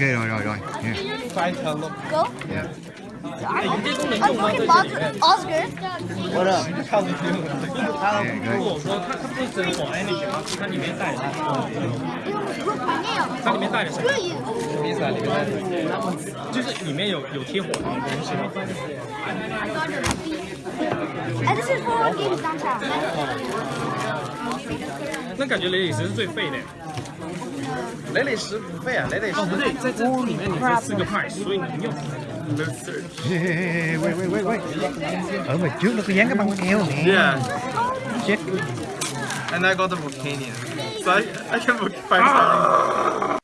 哎呦呦呦！Go！哎，你这个 fucking Bob，Oscar，What up？如果说它它不是真火，哎，你去啊，它里面带啊，它里面带点啥？意思啊，里面带，就是里面有有贴火的东西吗？哎，这是 Four Games Center。哦。那感觉雷影石是最废的。雷雷石不费啊，雷雷石。哦，不对，在这里面你是四个派，所以你用。Hey, oh, wait, wait, wait, wait. Ở mà trước nó có dán cái băng. Yeah. Shit. And I got the Volcanion. So I, I can find ah. something.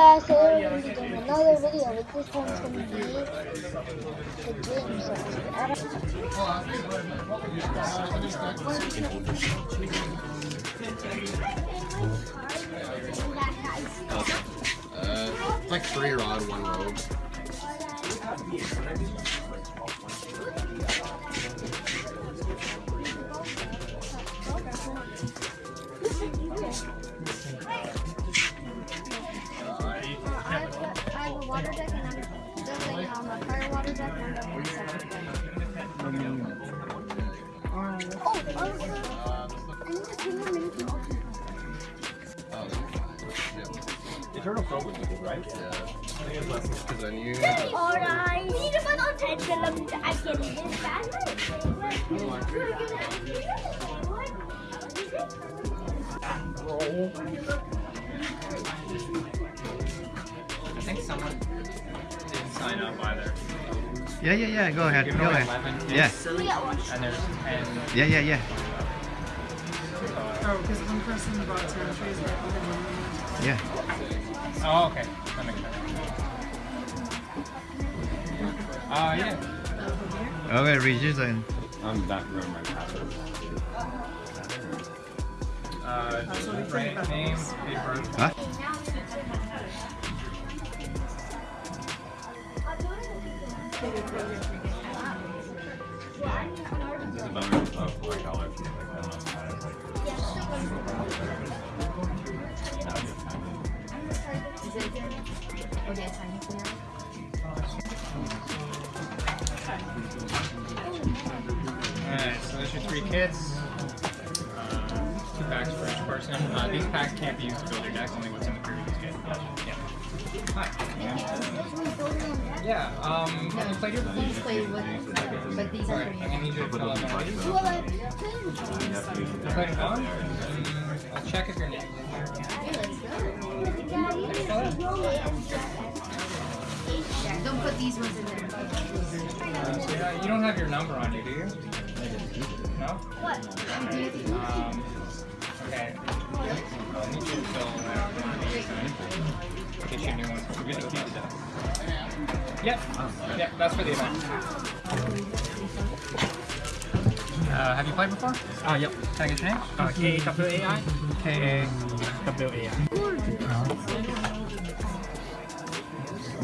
Guys, so we're going to be doing another video, but this one's going to be the game zone. Uh, it's like three rod, one rogue. Eternal Crow was good, right? Because then you. Alright. Need to put on 10 films. I can do this fast. I think someone didn't sign up either. Yeah, yeah, yeah. Go ahead. Go ahead. 11 kids, Yeah, And there's 10. yeah, yeah, yeah. Uh, oh, because one person bought territories and the other one. Yeah. Oh, okay. That makes sense. Uh, yeah. Okay, register. I'm not remembering my password. Uh, right name, date of birth. Hả? It's about four dollars. Alright, so there's your three kits. Uh, two packs for each person. Uh, these packs can't be used to build your deck, only what's in the previous kit. Yeah. Hi. Yeah, um, when you played your Please play with, but these are Alright, I'm gonna need you to fill out one of these. Well, I You played one? I'll check if your name's in here. Yeah, don't put these ones in there. Uh, yeah, you don't have your number on you, do you? No? What? Um, okay. I'll need you to fill out in case you new one. We're gonna keep that. Yep. Yep, that's for the event. Uh, have you played before? Uh, yep. Can I get your name? Uh, K-A-W-A-I? K-A-W-A-I.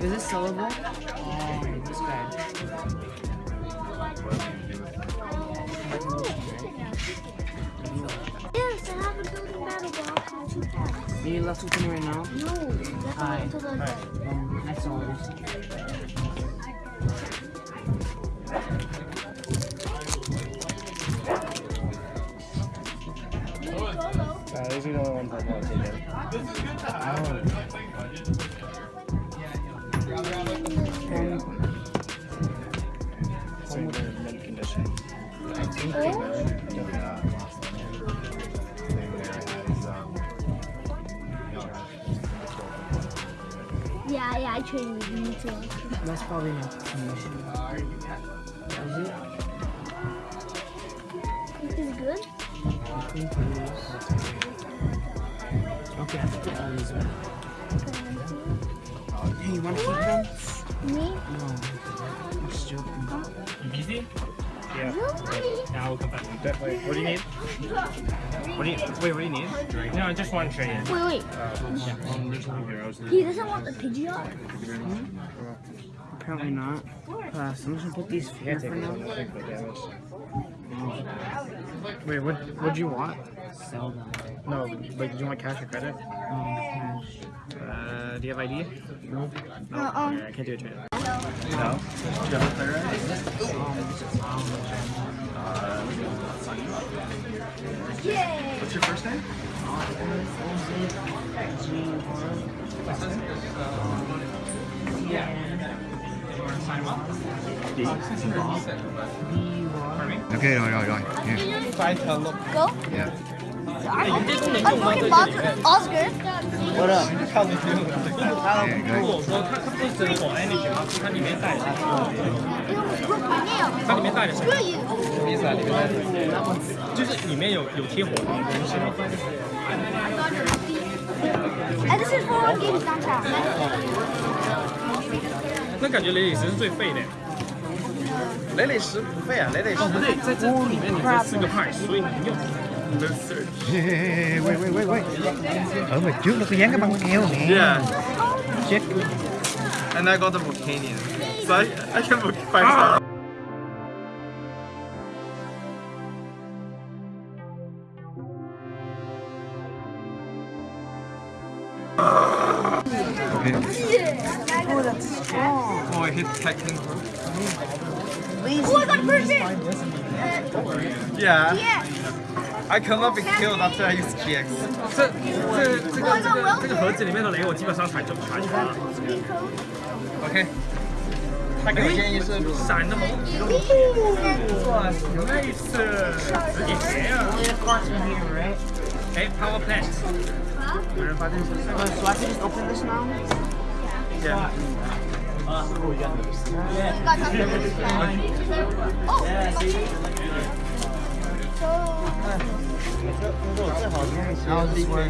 Is this sellable? Oh, this guy. Yes, I have a building battle box and two packs. Are you left with me right now? No, that's Hi. the Um, that's all this. Yeah, yeah, I traded with you too. That's probably not commission. Is it? This is good. I think it is. Okay, I have to put all these in. Hey, you wanna keep them? Me? No. I'm just joking. You busy? Yeah. Really? Yeah, I will come back. That- Wait, what do you need? What do you, wait, what do you need? No, just one tray. Wait, wait. He doesn't want the Pidgeot? Apparently not. Pass. I'm just gonna put these here for now. Take the damage. Wait, what, what'd you want? Sell them. No, like, do you want cash or credit? Um, cash. Uh, do you have ID? No. No, Uh-uh. okay, I can't do a trade. No? Do you have a player What's your first name? Ok rồi rồi rồi. Yeah. Find her look. Go? Yeah. 里面带的什么意思啊里面带的里面那感觉雷里石是最废的。雷雷石不废啊雷雷石在真空里面你可四个派所以能用。No search. Ê, ê, ê, wait, wait, wait, wait. Ở mặt trước nó có dán cái băng keo nè. Yeah. Chết. And I got the Volcanion. So I, I can book five ah! stars. Okay. Oh, that's strong. Oh, I hit technical. Oh, I got perfect. Yeah. Yeah. I cannot be killed after I use GX. 这这这个这个这个盒子里面的雷，我基本上踩就踩全了。OK。他给我建议是闪的猛，哇，nice，直接鞋啊！Only the cards in here, right? 哎，power plant，有人发现是 Uh, so I can just open this now? Yeah. Got nothing. Oh. How does this work?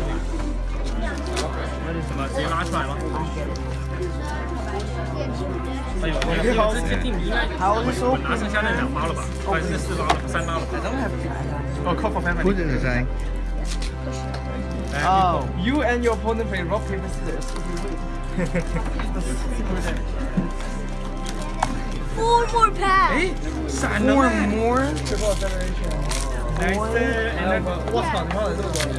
什么？直接拉出来吗？哎呦，这这这定应该我拿剩下那两包了吧？还是四包了？三包了？ Oh, call for family. Put it aside. Oh. You and your opponent play rock paper scissors. Four more packs. 哎，闪了 Four 咩 more? ？nice，and 我操，你花了这么多年。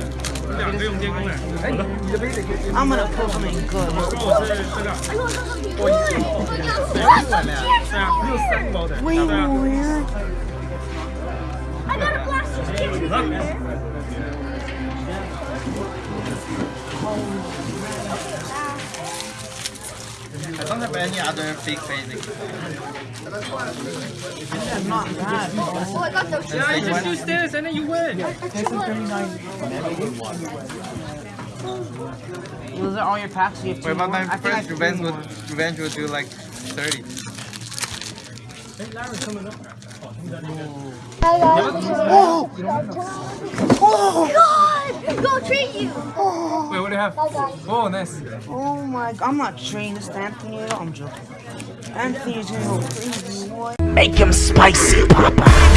两个用电工的。哎，你你的杯得给 I'm gonna pull something good. 我是这个，哎呦，这个很贵。哇，这对啊，六三包的， Way 对啊。 more. I got a plastic kitchen have any other fake basic. Not bad. Oh, I got those. Yeah, you just use this and then you win. Those are all your packs. You have two Wait, but my I think first revenge would revenge would do like 30. Hi guys. Oh. God! Go treat you. Oh. Wait, what do you have? Bye guys. Oh, nice. Oh my god, I'm not trading this Anthony at all. I'm joking. Anthony's gonna go crazy. What? Make him spicy, Papa.